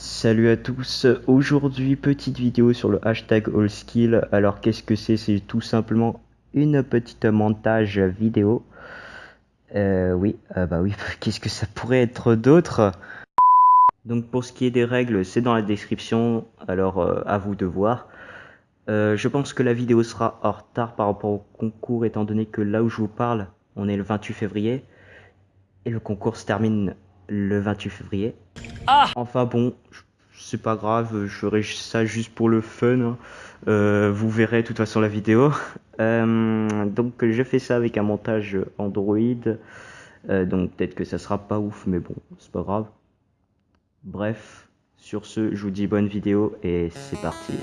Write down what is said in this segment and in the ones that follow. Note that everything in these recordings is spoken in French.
Salut à tous, aujourd'hui petite vidéo sur le hashtag AllSkill. Alors qu'est-ce que c'est? C'est tout simplement une petite montage vidéo. Euh, oui, euh, bah oui, qu'est-ce que ça pourrait être d'autre? Donc pour ce qui est des règles, c'est dans la description, alors euh, à vous de voir. Euh, je pense que la vidéo sera en retard par rapport au concours étant donné que là où je vous parle, on est le 28 février. Et le concours se termine le 28 février. Ah Enfin bon, c'est pas grave, je ferai ça juste pour le fun. hein. Euh, vous verrez de toute façon la vidéo. Euh, donc je fais ça avec un montage Android. Euh, donc peut-être que ça sera pas ouf, mais bon, c'est pas grave. Bref, sur ce, je vous dis bonne vidéo et c'est parti.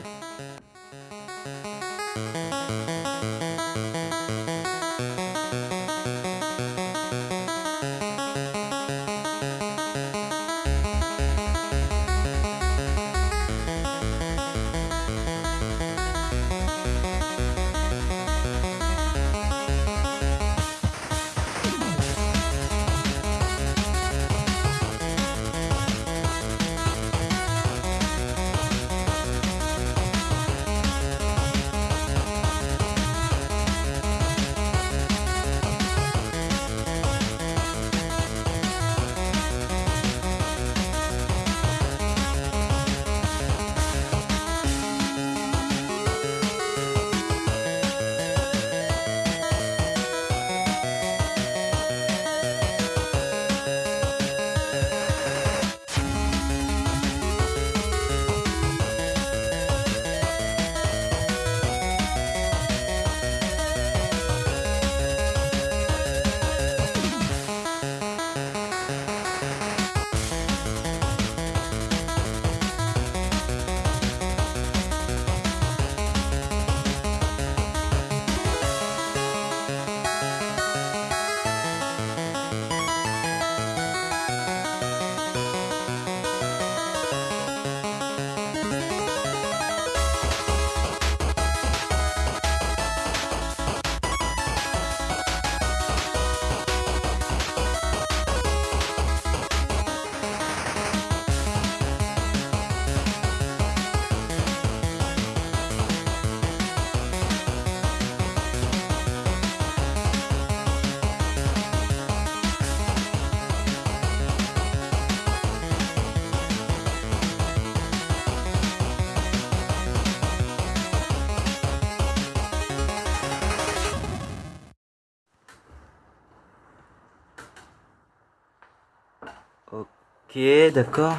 Ok, d'accord.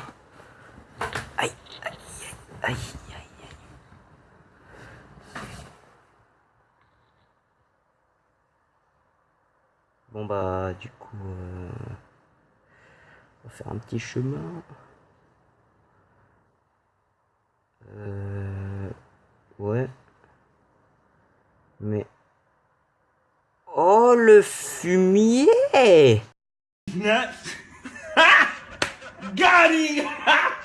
Aïe, aïe, aïe, aïe. Bon bah du coup, euh, on va faire un petit chemin. Euh, ouais. Mais... Oh le fumier. Got him!